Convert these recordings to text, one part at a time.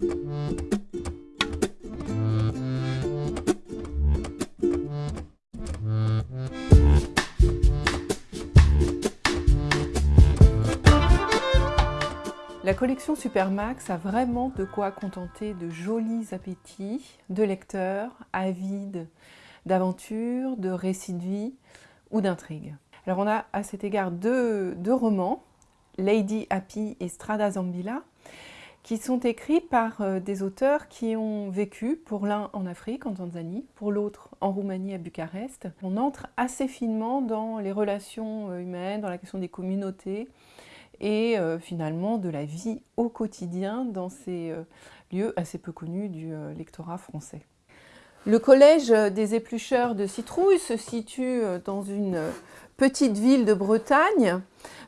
La collection Supermax a vraiment de quoi contenter de jolis appétits de lecteurs avides d'aventures, de récits de vie ou d'intrigues. Alors on a à cet égard deux, romans, Lady Happy et Strada Zambilla, qui sont écrits par euh, des auteurs qui ont vécu, pour l'un en Afrique, en Tanzanie, pour l'autre en Roumanie, à Bucarest. On entre assez finement dans les relations euh, humaines, dans la question des communautés, et euh, finalement de la vie au quotidien dans ces lieux assez peu connus du lectorat français. Le collège des éplucheurs de citrouilles se situe dans une petite ville de Bretagne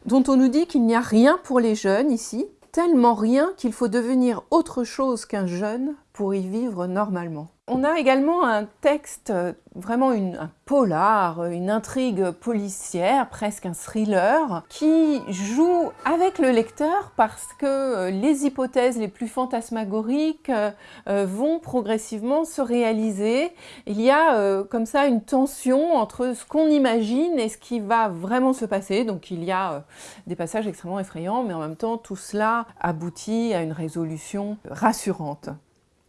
dont on nous dit qu'il n'y a rien pour les jeunes ici, tellement rien qu'il faut devenir autre chose qu'un jeune pour y vivre normalement. On a également un texte, euh, vraiment un polar, une intrigue policière, presque un thriller, qui joue avec le lecteur parce que euh, les hypothèses les plus fantasmagoriques euh, vont progressivement se réaliser. Il y a comme ça une tension entre ce qu'on imagine et ce qui va vraiment se passer. Donc il y a des passages extrêmement effrayants, mais en même temps tout cela aboutit à une résolution rassurante.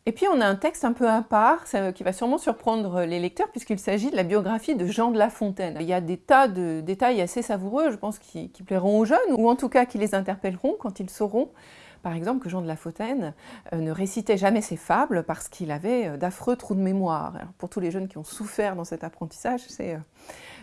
Et puis on a un texte un peu à part, qui va sûrement surprendre les lecteurs, puisqu'il s'agit de la biographie de Jean de La Fontaine. Il y a des tas de détails assez savoureux, je pense, qui, plairont aux jeunes, ou en tout cas qui les interpelleront quand ils sauront, par exemple, que Jean de La Fontaine euh, ne récitait jamais ses fables parce qu'il avait euh, d'affreux trous de mémoire. pour tous les jeunes qui ont souffert dans cet apprentissage, euh,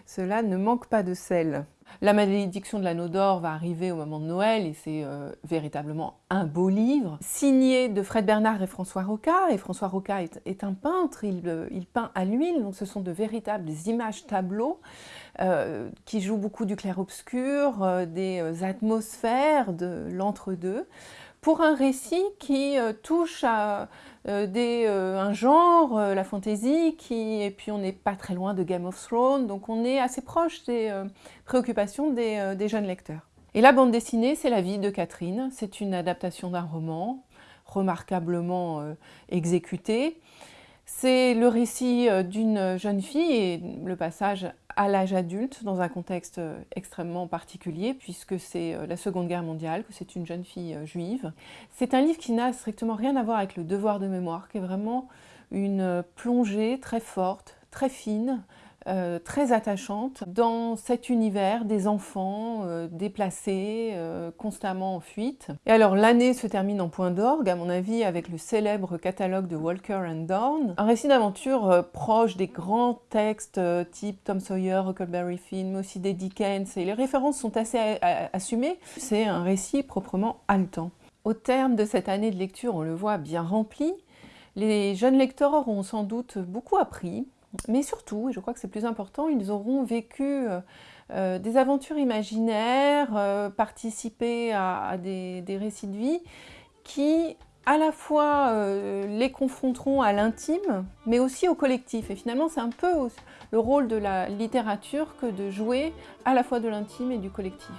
cela ne manque pas de sel. La malédiction de l'anneau d'or va arriver au moment de Noël et c'est euh, véritablement un beau livre, signé de Fred Bernard et François Roca. Et François Roca est, un peintre, euh, il, peint à l'huile, donc ce sont de véritables images tableaux euh, qui jouent beaucoup du clair-obscur, des atmosphères de l'entre-deux pour un récit qui euh, touche à euh, euh, un genre, la fantaisie, et puis on n'est pas très loin de Game of Thrones, donc on est assez proche des préoccupations des, jeunes lecteurs. Et la bande dessinée, c'est la vie de Catherine, c'est une adaptation d'un roman, remarquablement exécutée. C'est le récit d'une jeune fille et le passage à l'âge adulte dans un contexte euh, extrêmement particulier puisque c'est euh, la Seconde Guerre mondiale, que c'est une jeune fille euh, juive. C'est un livre qui n'a strictement rien à voir avec le devoir de mémoire, qui est vraiment une plongée très forte, très fine, euh, très attachante dans cet univers des enfants euh, déplacés, euh, constamment en fuite. Et alors l'année se termine en point d'orgue, à mon avis, avec le célèbre catalogue de Walker and Dawn, un récit d'aventure proche des grands textes type Tom Sawyer, Huckleberry Finn, mais aussi des Dickens, et les références sont assez assumées. C'est un récit proprement haletant. Au terme de cette année de lecture, on le voit bien rempli, les jeunes lecteurs ont sans doute beaucoup appris, mais surtout, et je crois que c'est plus important, ils auront vécu euh, euh, des aventures imaginaires, euh, participé à, des, récits de vie qui à la fois les confronteront à l'intime, mais aussi au collectif. Et finalement, c'est un peu le rôle de la littérature que de jouer à la fois de l'intime et du collectif.